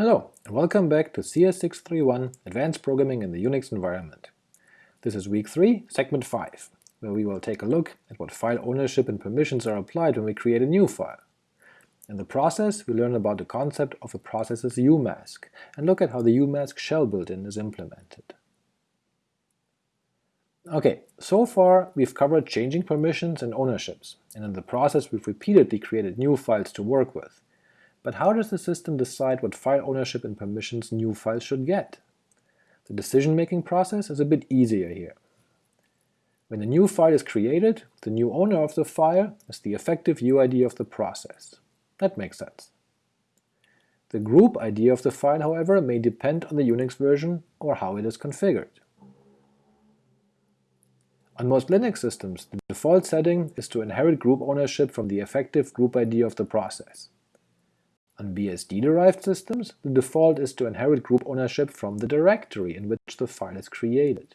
Hello, and welcome back to CS631 Advanced Programming in the Unix Environment. This is week 3, segment 5, where we will take a look at what file ownership and permissions are applied when we create a new file. In the process, we learn about the concept of a process's umask, and look at how the umask shell built-in is implemented. Ok, so far we've covered changing permissions and ownerships, and in the process we've repeatedly created new files to work with, but how does the system decide what file ownership and permissions new files should get? The decision-making process is a bit easier here. When a new file is created, the new owner of the file is the effective UID of the process. That makes sense. The group ID of the file, however, may depend on the Unix version or how it is configured. On most Linux systems, the default setting is to inherit group ownership from the effective group ID of the process. On BSD-derived systems, the default is to inherit group ownership from the directory in which the file is created.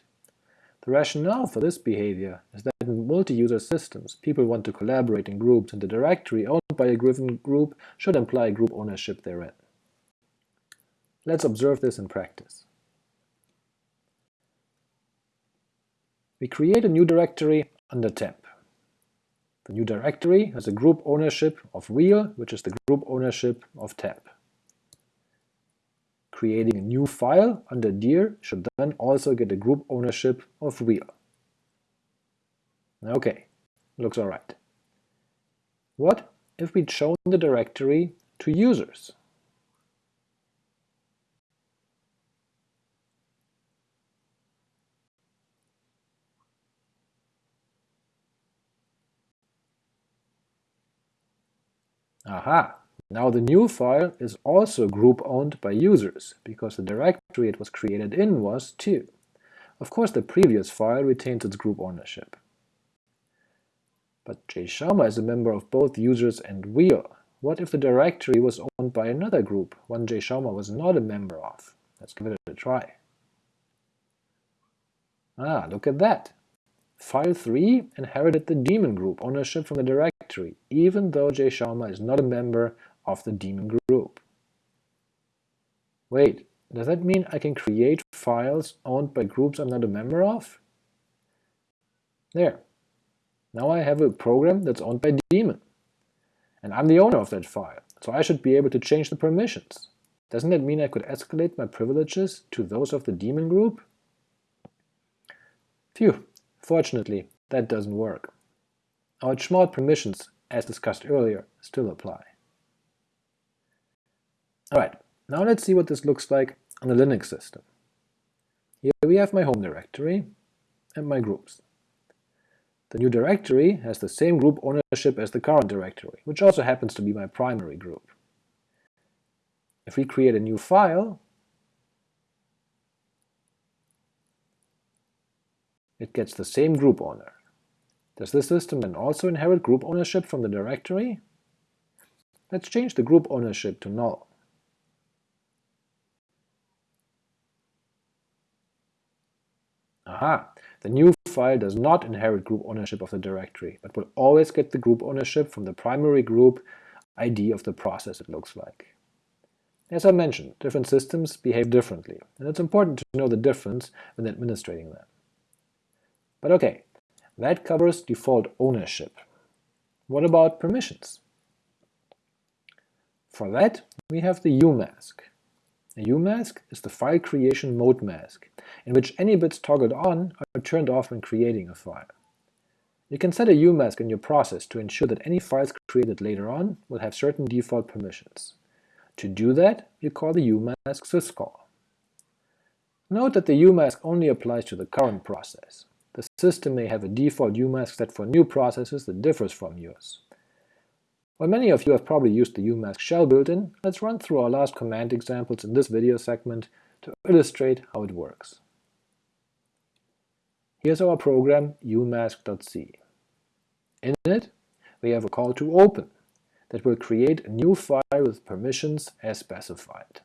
The rationale for this behavior is that in multi-user systems, people want to collaborate in groups and the directory owned by a given group should imply group ownership therein. Let's observe this in practice. We create a new directory under temp. The new directory has a group ownership of wheel, which is the group ownership of tab. Creating a new file under dir should then also get a group ownership of wheel. Ok, looks alright. What if we'd shown the directory to users? Aha! Now the new file is also group owned by users, because the directory it was created in was too. Of course the previous file retains its group ownership. But jschauma is a member of both users and wheel. What if the directory was owned by another group, one jschauma was not a member of? Let's give it a try. Ah, look at that! File 3 inherited the daemon group ownership from the directory, even though jschauma is not a member of the daemon group. Wait, does that mean I can create files owned by groups I'm not a member of? There. Now I have a program that's owned by daemon. And I'm the owner of that file, so I should be able to change the permissions. Doesn't that mean I could escalate my privileges to those of the daemon group? Phew, Fortunately, that doesn't work. Our chmod permissions, as discussed earlier, still apply. Alright, now let's see what this looks like on a Linux system. Here we have my home directory and my groups. The new directory has the same group ownership as the current directory, which also happens to be my primary group. If we create a new file, it gets the same group owner. Does this system then also inherit group ownership from the directory? Let's change the group ownership to null. Aha! The new file does not inherit group ownership of the directory, but will always get the group ownership from the primary group ID of the process it looks like. As I mentioned, different systems behave differently, and it's important to know the difference when administrating them. But ok, that covers default ownership. What about permissions? For that, we have the umask. A umask is the file creation mode mask, in which any bits toggled on are turned off when creating a file. You can set a umask in your process to ensure that any files created later on will have certain default permissions. To do that, you call the umask syscall. Note that the umask only applies to the current process. The system may have a default umask set for new processes that differs from yours. While many of you have probably used the umask shell built-in, let's run through our last command examples in this video segment to illustrate how it works. Here's our program umask.c. In it, we have a call to open that will create a new file with permissions as specified.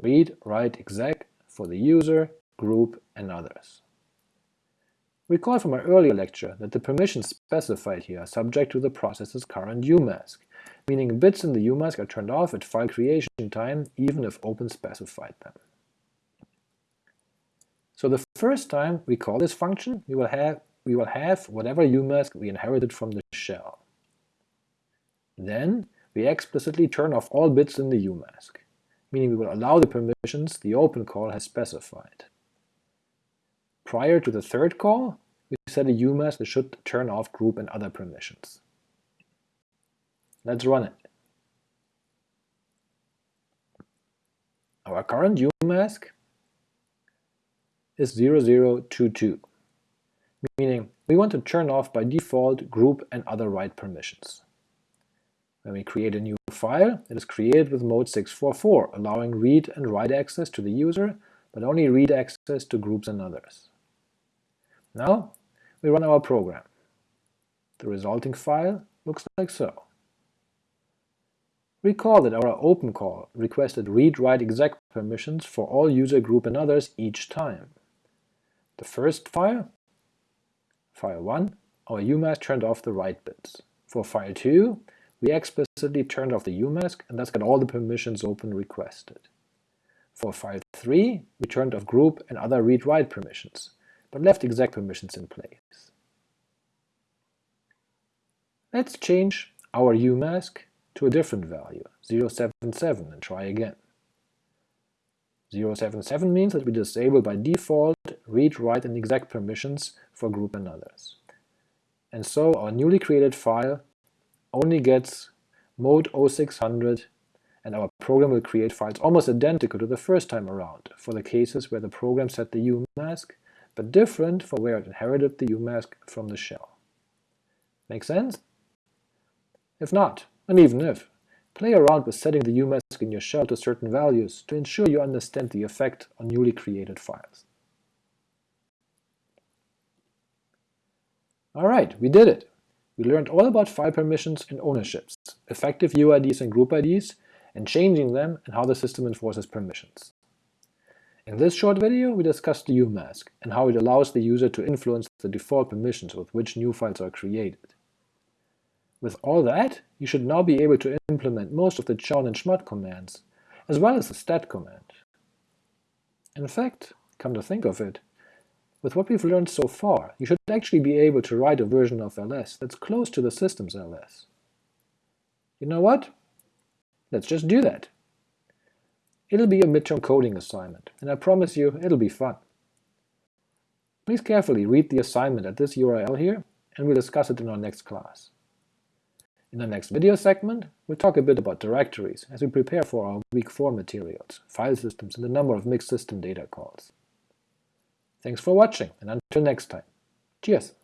Read, write exec for the user, group, and others. Recall from our earlier lecture that the permissions specified here are subject to the process's current umask, meaning bits in the UMask are turned off at file creation time even if open specified them. So the first time we call this function, we will have, we will have whatever UMask we inherited from the shell. Then we explicitly turn off all bits in the UMask, meaning we will allow the permissions the open call has specified. Prior to the third call, we set a UMask that should turn off group and other permissions. Let's run it. Our current UMask is 0022, meaning we want to turn off by default group and other write permissions. When we create a new file, it is created with mode 644, allowing read and write access to the user, but only read access to groups and others. Now we run our program. The resulting file looks like so. Recall that our open call requested read-write-exec permissions for all user group and others each time. The first file, file 1, our UMask turned off the write bits. For file 2, we explicitly turned off the UMask and thus got all the permissions open requested. For file 3, we turned off group and other read-write permissions, but left exec permissions in place. Let's change our UMask to a different value, 077, and try again. 077 means that we disable by default read, write, and exec permissions for group and others. And so our newly created file only gets mode 0600 and our program will create files almost identical to the first time around for the cases where the program set the UMask but different for where it inherited the UMask from the shell. Make sense? If not, and even if, play around with setting the UMask in your shell to certain values to ensure you understand the effect on newly created files. Alright, we did it! We learned all about file permissions and ownerships, effective UIDs and group IDs, and changing them and how the system enforces permissions. In this short video we discussed the UMask and how it allows the user to influence the default permissions with which new files are created. With all that, you should now be able to implement most of the chown and chmod commands, as well as the stat command. In fact, come to think of it, with what we've learned so far, you should actually be able to write a version of ls that's close to the system's ls. You know what? Let's just do that. It'll be a midterm coding assignment, and I promise you it'll be fun. Please carefully read the assignment at this URL here, and we'll discuss it in our next class. In the next video segment, we'll talk a bit about directories as we prepare for our week 4 materials, file systems, and a number of mixed system data calls. Thanks for watching, and until next time. Cheers!